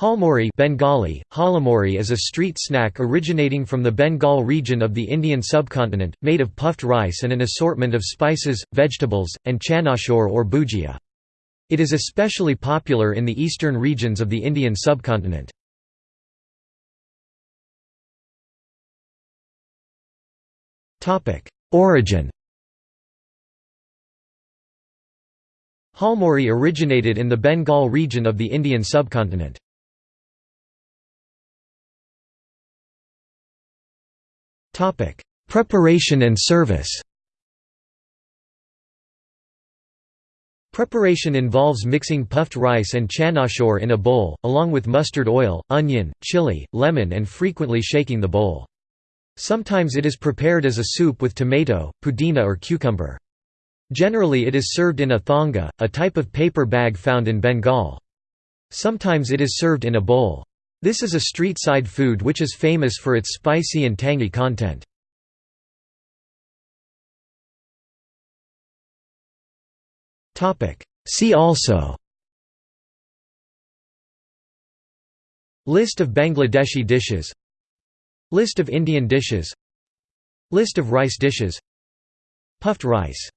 Jhalmuri Bengali, Jhalmuri is a street snack originating from the Bengal region of the Indian subcontinent, made of puffed rice and an assortment of spices, vegetables, and chanachur or bhujia. It is especially popular in the eastern regions of the Indian subcontinent. Origin Jhalmuri originated in the Bengal region of the Indian subcontinent. Preparation and service Preparation involves mixing puffed rice and chanachur in a bowl, along with mustard oil, onion, chili, lemon and frequently shaking the bowl. Sometimes it is prepared as a soup with tomato, pudina or cucumber. Generally it is served in a thonga, a type of paper bag found in Bengal. Sometimes it is served in a bowl. This is a street-side food which is famous for its spicy and tangy content. See also List of Bangladeshi dishes List of Indian dishes List of rice dishes Puffed rice